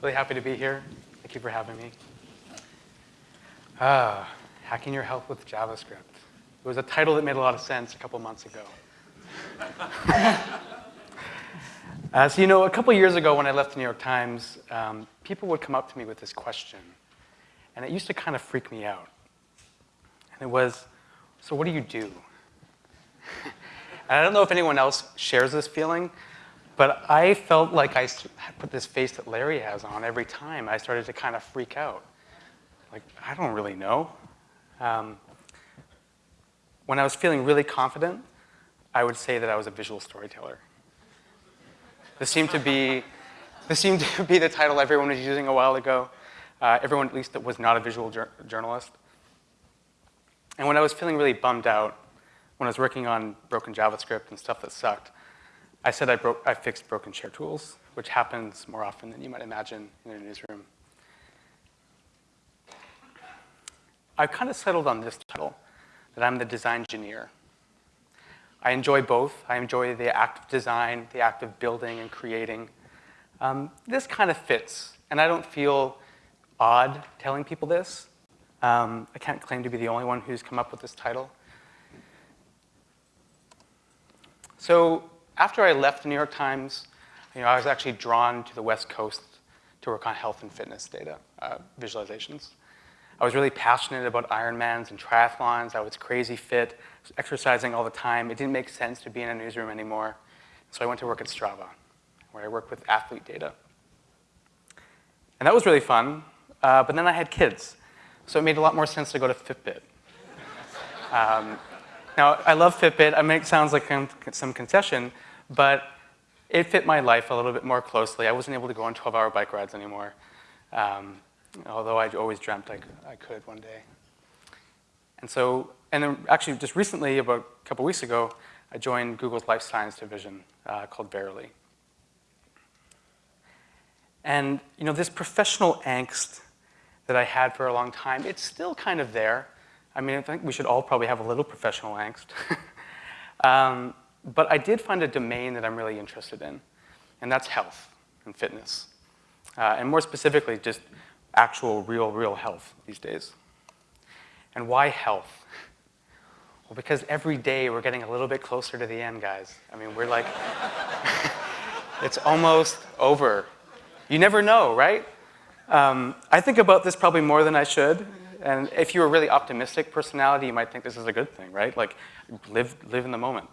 Really happy to be here. Thank you for having me. Ah, hacking your health with JavaScript. It was a title that made a lot of sense a couple months ago. uh, so you know, a couple years ago when I left the New York Times, um, people would come up to me with this question, and it used to kind of freak me out. And it was, so what do you do? and I don't know if anyone else shares this feeling, but I felt like I put this face that Larry has on every time. I started to kind of freak out. Like, I don't really know. Um, when I was feeling really confident, I would say that I was a visual storyteller. This seemed to be, this seemed to be the title everyone was using a while ago. Uh, everyone, at least, that was not a visual journalist. And when I was feeling really bummed out, when I was working on broken JavaScript and stuff that sucked, I said I, broke, I fixed broken share tools, which happens more often than you might imagine in a newsroom. I've kind of settled on this title, that I'm the design engineer. I enjoy both. I enjoy the act of design, the act of building and creating. Um, this kind of fits, and I don't feel odd telling people this. Um, I can't claim to be the only one who's come up with this title. So after I left the New York Times, you know, I was actually drawn to the West Coast to work on health and fitness data uh, visualizations. I was really passionate about Ironmans and triathlons. I was crazy fit, was exercising all the time. It didn't make sense to be in a newsroom anymore. So I went to work at Strava, where I work with athlete data. And that was really fun, uh, but then I had kids. So it made a lot more sense to go to Fitbit. Um, now, I love Fitbit. I mean, it sounds like some concession, but it fit my life a little bit more closely. I wasn't able to go on 12-hour bike rides anymore, um, although I always dreamt I could, I could one day. And so, and then actually just recently, about a couple weeks ago, I joined Google's life science division uh, called Verily. And you know, this professional angst that I had for a long time, it's still kind of there. I mean, I think we should all probably have a little professional angst. um, but I did find a domain that I'm really interested in, and that's health and fitness. Uh, and more specifically, just actual, real, real health these days. And why health? Well, because every day we're getting a little bit closer to the end, guys. I mean, we're like, it's almost over. You never know, right? Um, I think about this probably more than I should. And if you're a really optimistic personality, you might think this is a good thing, right? Like, live, live in the moment.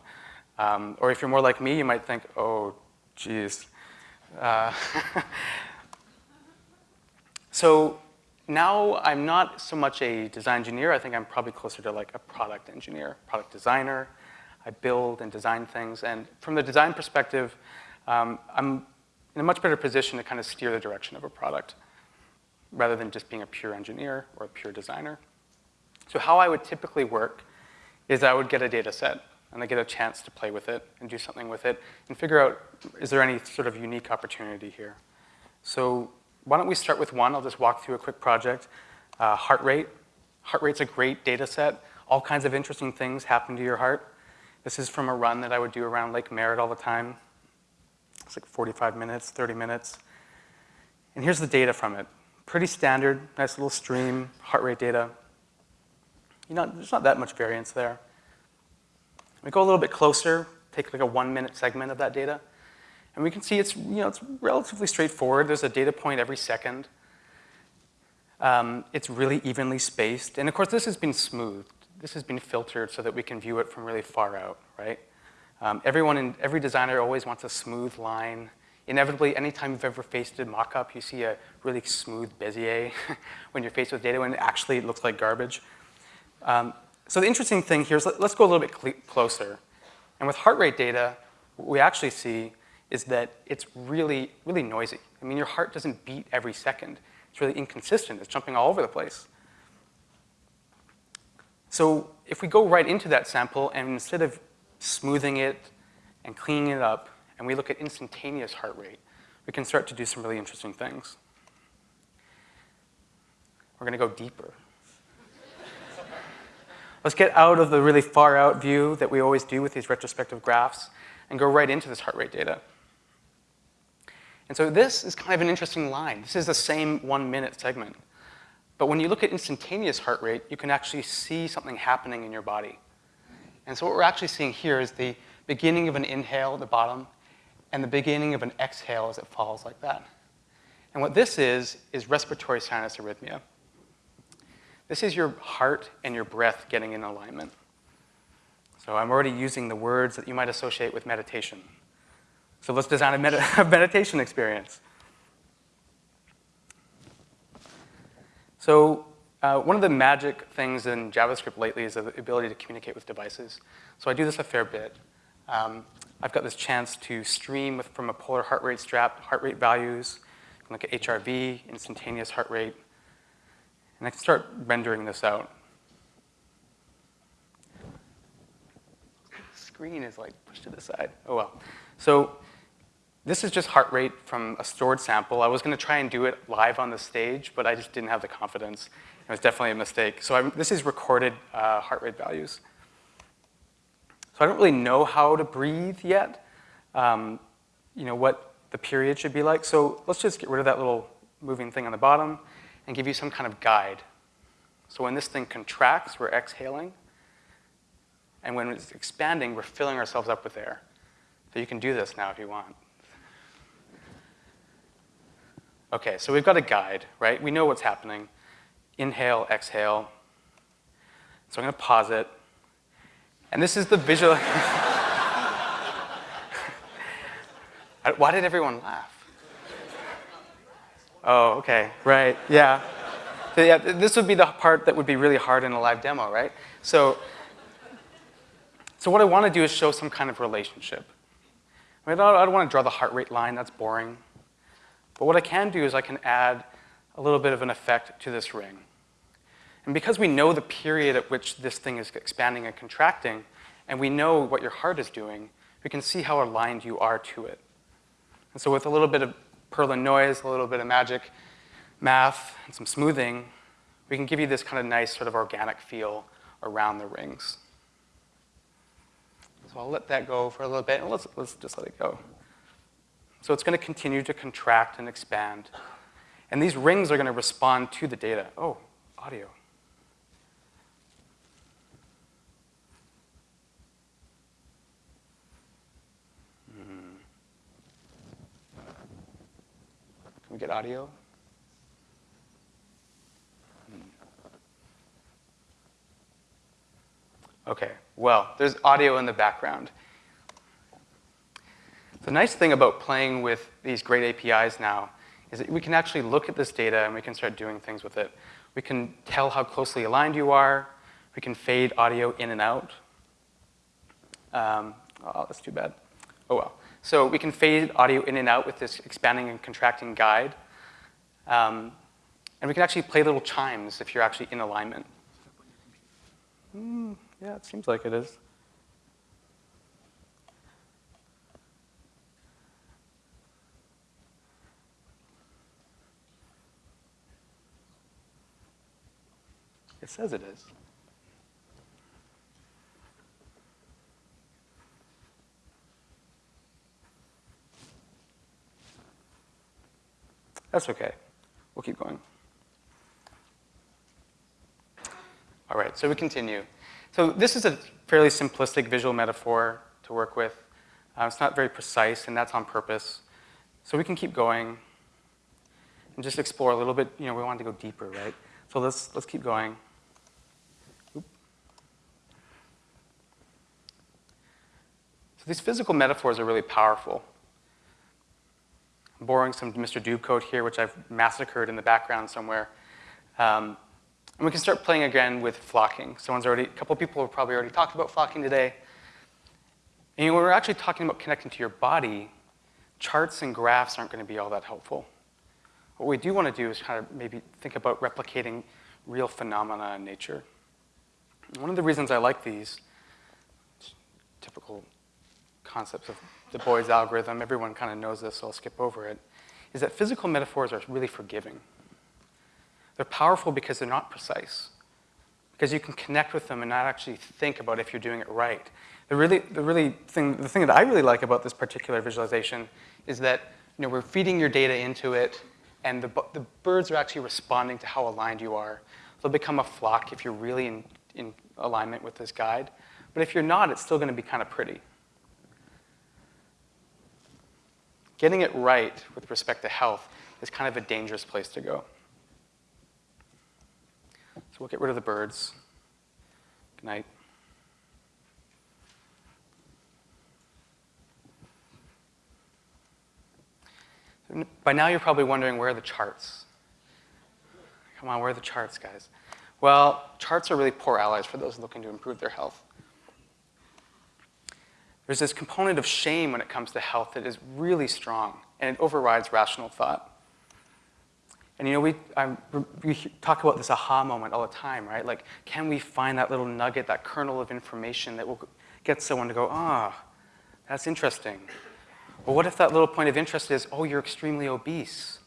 Um, or if you're more like me, you might think, oh, geez. Uh, so now I'm not so much a design engineer. I think I'm probably closer to like a product engineer, product designer. I build and design things. And from the design perspective, um, I'm in a much better position to kind of steer the direction of a product rather than just being a pure engineer or a pure designer. So how I would typically work is I would get a data set and they get a chance to play with it and do something with it and figure out, is there any sort of unique opportunity here? So why don't we start with one? I'll just walk through a quick project. Uh, heart rate. Heart rate's a great data set. All kinds of interesting things happen to your heart. This is from a run that I would do around Lake Merritt all the time. It's like 45 minutes, 30 minutes. And here's the data from it pretty standard, nice little stream, heart rate data. You know, there's not that much variance there. We go a little bit closer, take like a one minute segment of that data, and we can see it's, you know, it's relatively straightforward. There's a data point every second. Um, it's really evenly spaced. And of course, this has been smoothed. This has been filtered so that we can view it from really far out, right? Um, everyone in, every designer always wants a smooth line inevitably, anytime you've ever faced a mockup, you see a really smooth Bezier when you're faced with data when it actually looks like garbage. Um, so the interesting thing here is let, us go a little bit closer. And with heart rate data, what we actually see is that it's really, really noisy. I mean, your heart doesn't beat every second. It's really inconsistent. It's jumping all over the place. So if we go right into that sample and instead of smoothing it and cleaning it up, and we look at instantaneous heart rate, we can start to do some really interesting things. We're going to go deeper. Let's get out of the really far out view that we always do with these retrospective graphs and go right into this heart rate data. And so this is kind of an interesting line. This is the same one minute segment. But when you look at instantaneous heart rate, you can actually see something happening in your body. And so what we're actually seeing here is the beginning of an inhale at the bottom and the beginning of an exhale as it falls like that. And what this is, is respiratory sinus arrhythmia. This is your heart and your breath getting in alignment. So I'm already using the words that you might associate with meditation. So let's design a, med a meditation experience. So uh, one of the magic things in JavaScript lately is the ability to communicate with devices. So I do this a fair bit. Um, I've got this chance to stream with, from a polar heart rate strap, heart rate values. Look at HRV, instantaneous heart rate. And I can start rendering this out. screen is like pushed to the side. Oh well. So this is just heart rate from a stored sample. I was going to try and do it live on the stage, but I just didn't have the confidence. It was definitely a mistake. So I'm, this is recorded uh, heart rate values. So I don't really know how to breathe yet, um, you know, what the period should be like. So let's just get rid of that little moving thing on the bottom and give you some kind of guide. So when this thing contracts, we're exhaling. And when it's expanding, we're filling ourselves up with air. So you can do this now if you want. Okay, so we've got a guide, right? We know what's happening. Inhale, exhale. So I'm going to pause it. And this is the visual. Why did everyone laugh? Oh, okay, right, yeah. So yeah, this would be the part that would be really hard in a live demo, right? So so what I want to do is show some kind of relationship. I, mean, I don't want to draw the heart rate line, that's boring. But what I can do is I can add a little bit of an effect to this ring. And because we know the period at which this thing is expanding and contracting, and we know what your heart is doing, we can see how aligned you are to it. And so with a little bit of Perlin noise, a little bit of magic math, and some smoothing, we can give you this kind of nice sort of organic feel around the rings. So I'll let that go for a little bit, and let's, let's just let it go. So it's going to continue to contract and expand. And these rings are going to respond to the data. Oh, audio. Get audio? Okay, well, there's audio in the background. The nice thing about playing with these great APIs now is that we can actually look at this data and we can start doing things with it. We can tell how closely aligned you are. We can fade audio in and out. Um, oh, that's too bad. Oh well. So we can fade audio in and out with this expanding and contracting guide. Um, and we can actually play little chimes if you're actually in alignment. Mm. Yeah, it seems like it is. It says it is. That's okay. We'll keep going. All right, so we continue. So this is a fairly simplistic visual metaphor to work with. Uh, it's not very precise, and that's on purpose. So we can keep going and just explore a little bit. You know, we want to go deeper, right? So let's, let's keep going. Oop. So these physical metaphors are really powerful. I'm borrowing some Mr. Doob code here, which I've massacred in the background somewhere. Um, and we can start playing again with flocking. Someone's already, a couple people have probably already talked about flocking today. And when we're actually talking about connecting to your body, charts and graphs aren't going to be all that helpful. What we do want to do is kind of maybe think about replicating real phenomena in nature. One of the reasons I like these typical concepts of the Boids algorithm, everyone kind of knows this, so I'll skip over it, is that physical metaphors are really forgiving. They're powerful because they're not precise, because you can connect with them and not actually think about if you're doing it right. The really, the really thing, the thing that I really like about this particular visualization is that you know, we're feeding your data into it, and the, the birds are actually responding to how aligned you are. They'll become a flock if you're really in, in alignment with this guide. But if you're not, it's still going to be kind of pretty. Getting it right with respect to health is kind of a dangerous place to go. So we'll get rid of the birds. Good night. By now you're probably wondering where are the charts? Come on, where are the charts, guys? Well, charts are really poor allies for those looking to improve their health. There's this component of shame when it comes to health that is really strong, and it overrides rational thought. And you know, we, I, we talk about this aha moment all the time, right? Like, can we find that little nugget, that kernel of information that will get someone to go, ah, oh, that's interesting. Well, what if that little point of interest is, oh, you're extremely obese?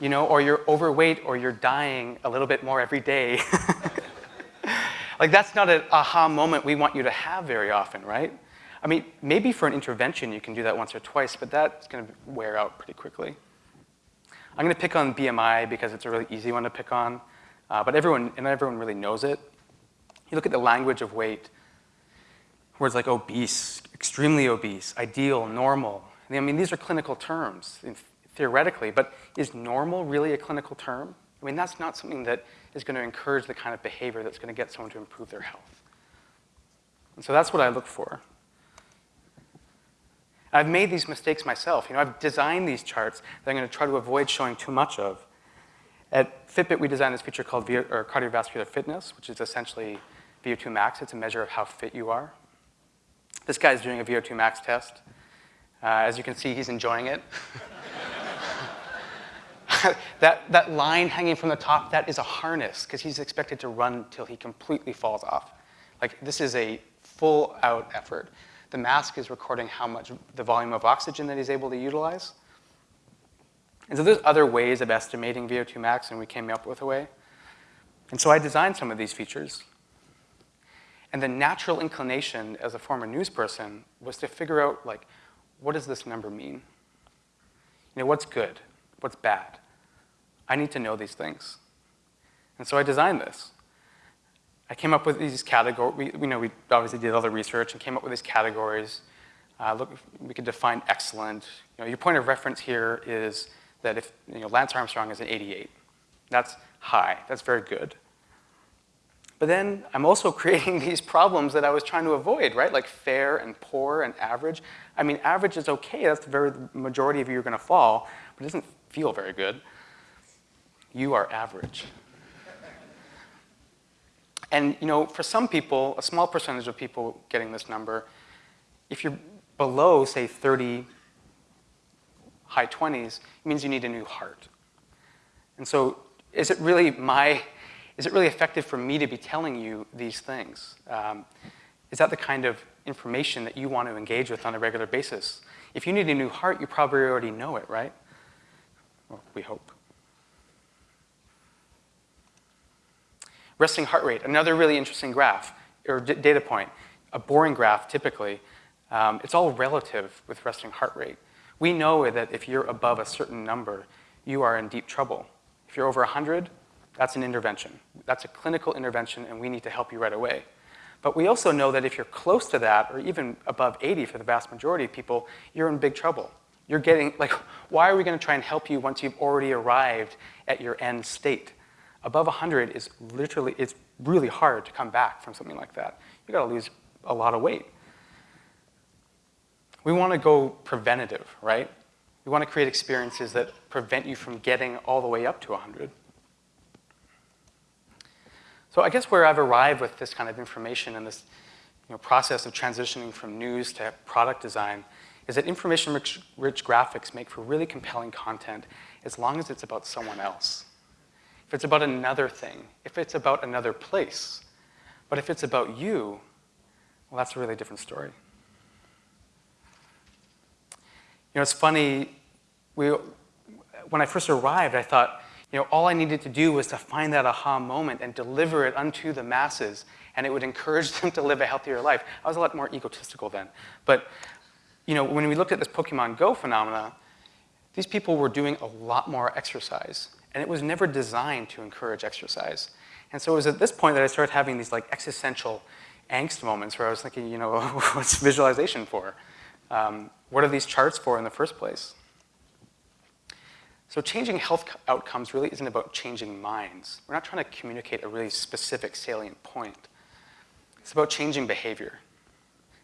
You know, or you're overweight, or you're dying a little bit more every day. like, that's not an aha moment we want you to have very often, right? I mean, maybe for an intervention you can do that once or twice, but that's going to wear out pretty quickly. I'm going to pick on BMI because it's a really easy one to pick on, uh, but everyone, and everyone really knows it. You look at the language of weight, words like obese, extremely obese, ideal, normal. I mean, these are clinical terms, theoretically, but is normal really a clinical term? I mean, that's not something that is going to encourage the kind of behavior that's going to get someone to improve their health. And so that's what I look for. I've made these mistakes myself. You know, I've designed these charts that I'm going to try to avoid showing too much of. At Fitbit, we designed this feature called cardiovascular fitness, which is essentially VO2 max. It's a measure of how fit you are. This guy is doing a VO2 max test. Uh, as you can see, he's enjoying it. that, that line hanging from the top, that is a harness, because he's expected to run till he completely falls off. Like, this is a full-out effort. The mask is recording how much, the volume of oxygen that he's able to utilize. And so there's other ways of estimating VO2 max, and we came up with a way. And so I designed some of these features. And the natural inclination as a former news person was to figure out, like, what does this number mean? You know, what's good? What's bad? I need to know these things. And so I designed this. I came up with these categories. We, you know, we obviously did all the research and came up with these categories. Uh, look, we could define excellent. You know, your point of reference here is that if you know, Lance Armstrong is an 88, that's high. That's very good. But then I'm also creating these problems that I was trying to avoid, right? Like fair and poor and average. I mean, average is okay. That's the very majority of you are going to fall, but it doesn't feel very good. You are average. And you know, for some people, a small percentage of people getting this number, if you're below, say, 30, high 20s, it means you need a new heart. And so is it really my, is it really effective for me to be telling you these things? Um, is that the kind of information that you want to engage with on a regular basis? If you need a new heart, you probably already know it, right? Well, we hope. Resting heart rate, another really interesting graph, or data point, a boring graph typically. Um, it's all relative with resting heart rate. We know that if you're above a certain number, you are in deep trouble. If you're over 100, that's an intervention. That's a clinical intervention, and we need to help you right away. But we also know that if you're close to that, or even above 80 for the vast majority of people, you're in big trouble. You're getting, like, why are we gonna try and help you once you've already arrived at your end state? Above 100 is literally, it's really hard to come back from something like that. You gotta lose a lot of weight. We wanna go preventative, right? We wanna create experiences that prevent you from getting all the way up to 100. So I guess where I've arrived with this kind of information and this you know, process of transitioning from news to product design is that information-rich graphics make for really compelling content as long as it's about someone else if it's about another thing, if it's about another place. But if it's about you, well, that's a really different story. You know, it's funny, we, when I first arrived, I thought, you know, all I needed to do was to find that aha moment and deliver it unto the masses, and it would encourage them to live a healthier life. I was a lot more egotistical then. But, you know, when we looked at this Pokemon Go phenomena, these people were doing a lot more exercise, and it was never designed to encourage exercise. And so it was at this point that I started having these like existential angst moments where I was thinking, you know, what's visualization for? Um, what are these charts for in the first place? So changing health outcomes really isn't about changing minds. We're not trying to communicate a really specific salient point. It's about changing behavior.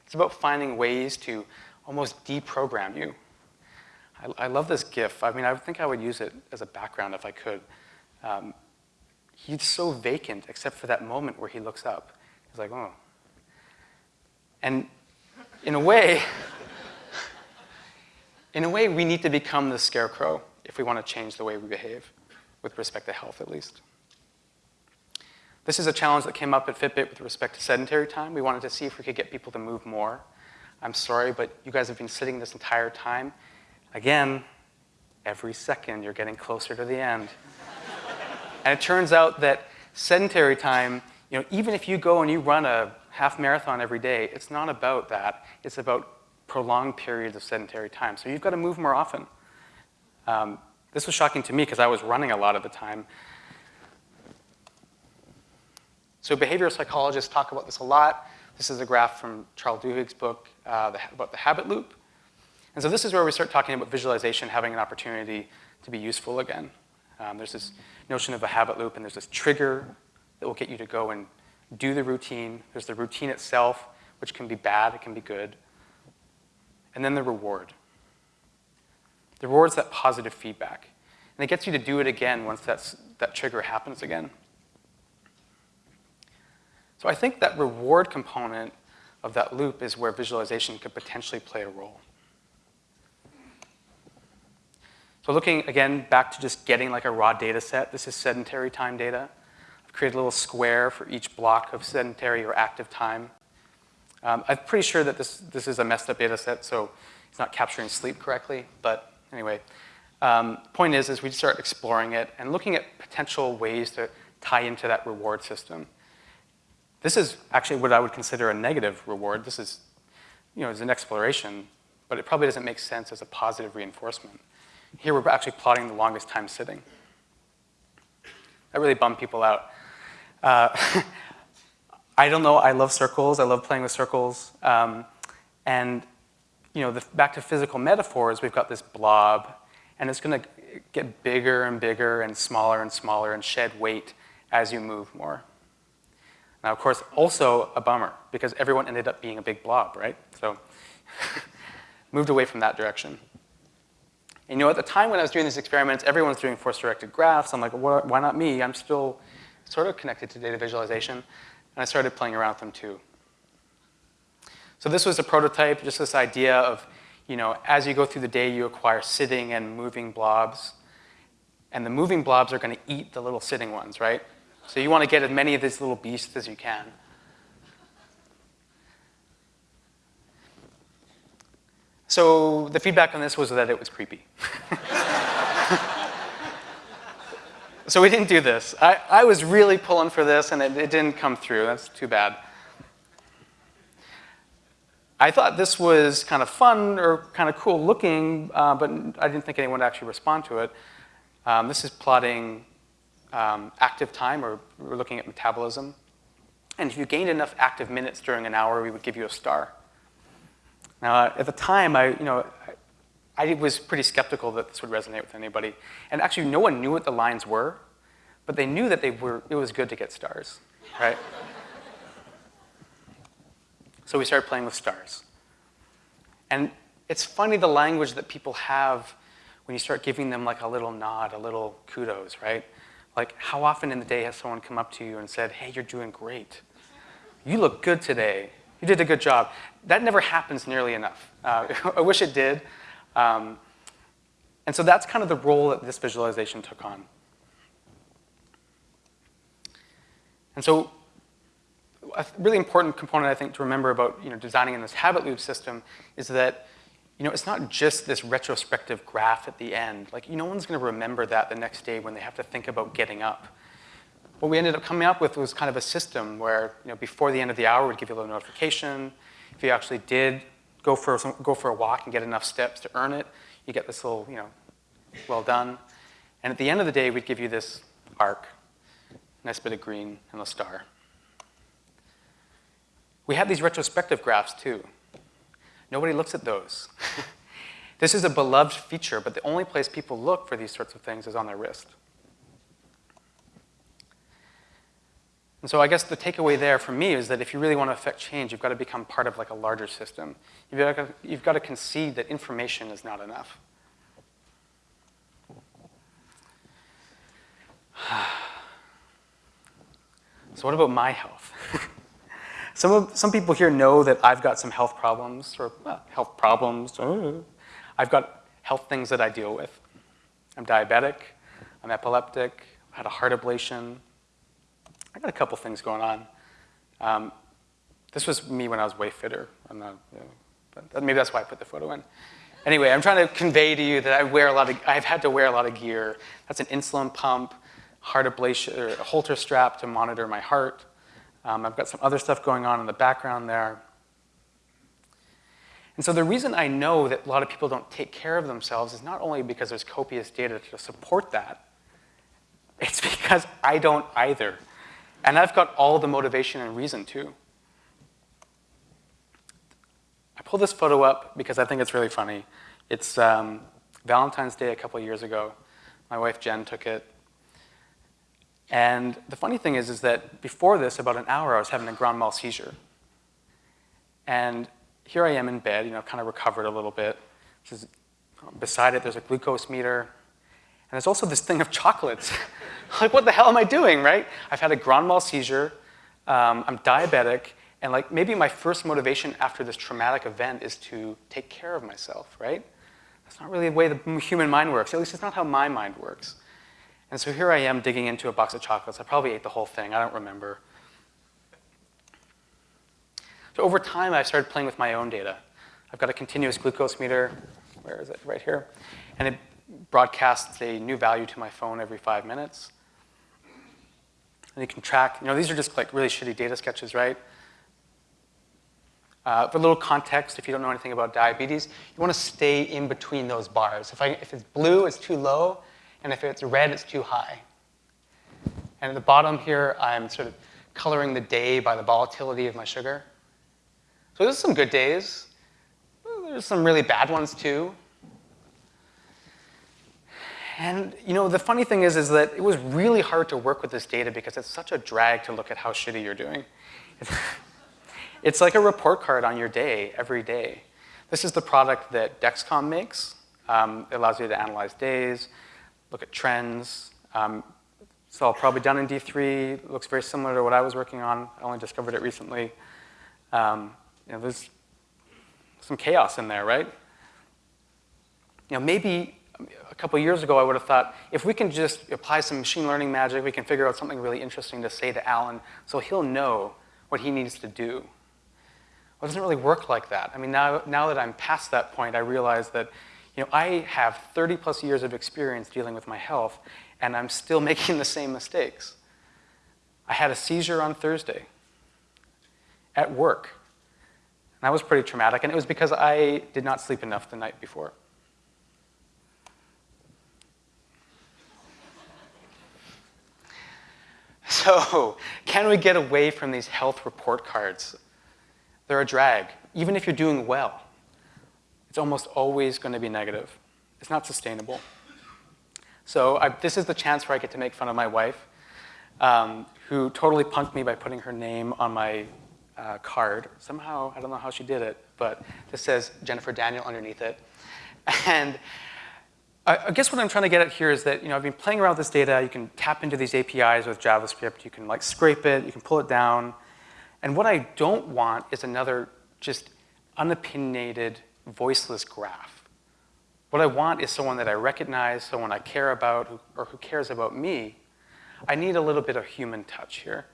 It's about finding ways to almost deprogram you. I, I love this GIF. I mean, I think I would use it as a background if I could. Um, he's so vacant except for that moment where he looks up. He's like, oh. And in a way, in a way, we need to become the scarecrow if we want to change the way we behave, with respect to health at least. This is a challenge that came up at Fitbit with respect to sedentary time. We wanted to see if we could get people to move more. I'm sorry, but you guys have been sitting this entire time. Again, every second you're getting closer to the end. and it turns out that sedentary time, you know, even if you go and you run a half marathon every day, it's not about that. It's about prolonged periods of sedentary time. So you've got to move more often. Um, this was shocking to me because I was running a lot of the time. So behavioral psychologists talk about this a lot. This is a graph from Charles Duhigg's book uh, the, about the habit loop. And so this is where we start talking about visualization having an opportunity to be useful again. Um, there's this notion of a habit loop, and there's this trigger that will get you to go and do the routine. There's the routine itself, which can be bad, it can be good. And then the reward. The reward is that positive feedback. And it gets you to do it again once that's, that trigger happens again. So I think that reward component of that loop is where visualization could potentially play a role. So looking, again, back to just getting like a raw data set, this is sedentary time data. I've created a little square for each block of sedentary or active time. Um, I'm pretty sure that this, this is a messed up data set, so it's not capturing sleep correctly, but anyway. Um, point is, is we start exploring it and looking at potential ways to tie into that reward system. This is actually what I would consider a negative reward. This is, you know, is an exploration, but it probably doesn't make sense as a positive reinforcement. Here we're actually plotting the longest time sitting. That really bummed people out. Uh, I don't know, I love circles, I love playing with circles. Um, and you know, the, back to physical metaphors, we've got this blob, and it's gonna get bigger and bigger and smaller and smaller and shed weight as you move more. Now, of course, also a bummer, because everyone ended up being a big blob, right? So moved away from that direction. And, you know, at the time when I was doing these experiments, everyone's doing force-directed graphs. I'm like, why not me? I'm still sort of connected to data visualization. And I started playing around with them too. So this was a prototype, just this idea of, you know, as you go through the day, you acquire sitting and moving blobs. And the moving blobs are going to eat the little sitting ones, right? So you want to get as many of these little beasts as you can. So the feedback on this was that it was creepy. so we didn't do this. I, I was really pulling for this and it, it didn't come through. That's too bad. I thought this was kind of fun or kind of cool looking, uh, but I didn't think anyone would actually respond to it. Um, this is plotting um, active time, or we're looking at metabolism. And if you gained enough active minutes during an hour, we would give you a star. Now, at the time, I, you know, I, I was pretty skeptical that this would resonate with anybody. And actually, no one knew what the lines were, but they knew that they were, it was good to get stars, right? so we started playing with stars. And it's funny the language that people have when you start giving them like a little nod, a little kudos, right? Like, how often in the day has someone come up to you and said, hey, you're doing great. You look good today. You did a good job. That never happens nearly enough. Uh, I wish it did. Um, and so that's kind of the role that this visualization took on. And so a really important component, I think, to remember about you know, designing in this habit loop system is that you know, it's not just this retrospective graph at the end. Like, no one's going to remember that the next day when they have to think about getting up. What we ended up coming up with was kind of a system where, you know, before the end of the hour, we'd give you a little notification. If you actually did go for, some, go for a walk and get enough steps to earn it, you get this little, you know, well done. And at the end of the day, we'd give you this arc, nice bit of green and a star. We have these retrospective graphs too. Nobody looks at those. this is a beloved feature, but the only place people look for these sorts of things is on their wrist. And so I guess the takeaway there for me is that if you really want to affect change, you've got to become part of like a larger system. You've got to, you've got to concede that information is not enough. so what about my health? some, of, some people here know that I've got some health problems, or health problems. Uh, I've got health things that I deal with. I'm diabetic, I'm epileptic, I had a heart ablation, I got a couple things going on. Um, this was me when I was way fitter. I'm not, you know, maybe that's why I put the photo in. Anyway, I'm trying to convey to you that I wear a lot of, I've had to wear a lot of gear. That's an insulin pump, heart ablation, or a Holter strap to monitor my heart. Um, I've got some other stuff going on in the background there. And so the reason I know that a lot of people don't take care of themselves is not only because there's copious data to support that, it's because I don't either. And I've got all the motivation and reason too. I pulled this photo up because I think it's really funny. It's um, Valentine's Day a couple years ago. My wife Jen took it. And the funny thing is, is that before this, about an hour, I was having a grand mal seizure. And here I am in bed, you know, kind of recovered a little bit. beside it, there's a glucose meter. And there's also this thing of chocolates. like, what the hell am I doing, right? I've had a grand mal seizure, um, I'm diabetic, and like maybe my first motivation after this traumatic event is to take care of myself, right? That's not really the way the human mind works. At least it's not how my mind works. And so here I am digging into a box of chocolates. I probably ate the whole thing. I don't remember. So over time, I've started playing with my own data. I've got a continuous glucose meter. Where is it? Right here. And it broadcasts a new value to my phone every five minutes. And you can track, you know, these are just like really shitty data sketches, right? Uh, for a little context, if you don't know anything about diabetes, you want to stay in between those bars. If, I, if it's blue, it's too low, and if it's red, it's too high. And at the bottom here, I'm sort of coloring the day by the volatility of my sugar. So there's some good days. There's some really bad ones too. And you know, the funny thing is, is that it was really hard to work with this data because it's such a drag to look at how shitty you're doing. It's like a report card on your day every day. This is the product that Dexcom makes. Um, it allows you to analyze days, look at trends. Um, it's all probably done in D3. It looks very similar to what I was working on. I only discovered it recently. Um, you know, there's some chaos in there, right? You know, maybe a couple years ago, I would have thought, if we can just apply some machine learning magic, we can figure out something really interesting to say to Alan so he'll know what he needs to do. Well, it doesn't really work like that. I mean, now, now that I'm past that point, I realize that you know, I have 30 plus years of experience dealing with my health, and I'm still making the same mistakes. I had a seizure on Thursday at work. And that was pretty traumatic, and it was because I did not sleep enough the night before. So, can we get away from these health report cards? They're a drag. Even if you're doing well, it's almost always going to be negative. It's not sustainable. So I, this is the chance where I get to make fun of my wife, um, who totally punked me by putting her name on my uh, card. Somehow, I don't know how she did it, but this says Jennifer Daniel underneath it. And I guess what I'm trying to get at here is that you know, I've been playing around with this data. You can tap into these APIs with JavaScript. You can like scrape it. You can pull it down. And what I don't want is another just unopinionated, voiceless graph. What I want is someone that I recognize, someone I care about, who, or who cares about me. I need a little bit of human touch here.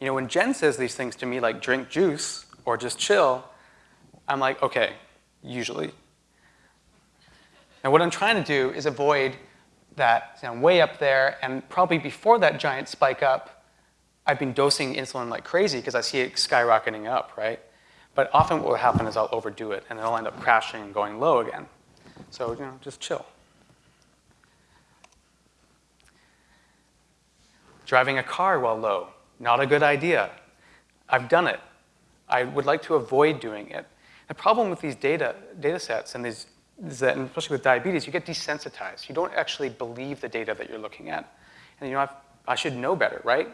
You know, when Jen says these things to me, like drink juice or just chill, I'm like, okay, usually. Now what I'm trying to do is avoid that you know, way up there, and probably before that giant spike up, I've been dosing insulin like crazy because I see it skyrocketing up, right? But often what will happen is I'll overdo it, and it'll end up crashing and going low again. So, you know, just chill. Driving a car while low, not a good idea. I've done it. I would like to avoid doing it. The problem with these data, data sets and these is that, especially with diabetes, you get desensitized. You don't actually believe the data that you're looking at. And you know, I've, I should know better, right?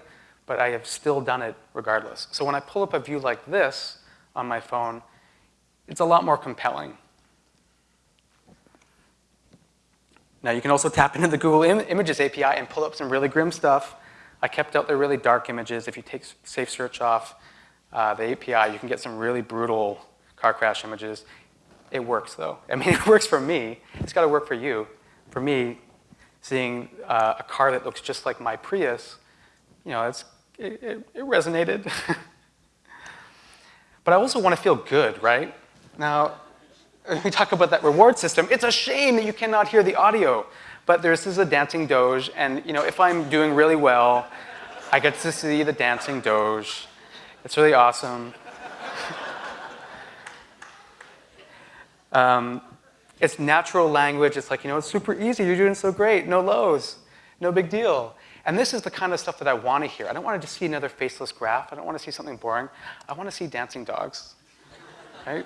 But I have still done it regardless. So when I pull up a view like this on my phone, it's a lot more compelling. Now you can also tap into the Google Im Images API and pull up some really grim stuff. I kept out the really dark images. If you take Safe Search off uh, the API, you can get some really brutal car crash images. It works though. I mean, it works for me. It's got to work for you. For me, seeing uh, a car that looks just like my Prius, you know, it's, it, it, it resonated. but I also want to feel good, right? Now, we talk about that reward system. It's a shame that you cannot hear the audio. But this is a dancing doge, and you know, if I'm doing really well, I get to see the dancing doge. It's really awesome. Um, it's natural language. It's like, you know, it's super easy. You're doing so great. No lows. No big deal. And this is the kind of stuff that I want to hear. I don't want to just see another faceless graph. I don't want to see something boring. I want to see dancing dogs, right?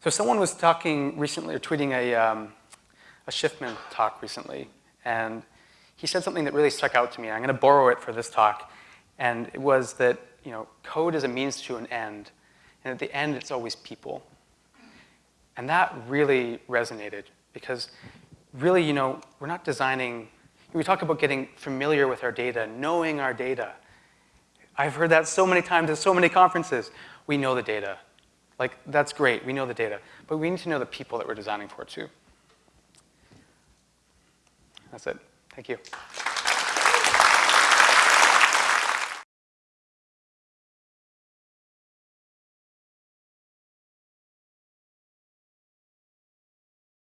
So someone was talking recently, or tweeting a, um, a Shiffman talk recently, and he said something that really stuck out to me. I'm going to borrow it for this talk, and it was that you know, code is a means to an end, and at the end, it's always people. And that really resonated because really, you know, we're not designing, we talk about getting familiar with our data, knowing our data. I've heard that so many times at so many conferences. We know the data. Like, that's great, we know the data, but we need to know the people that we're designing for too. That's it. Thank you.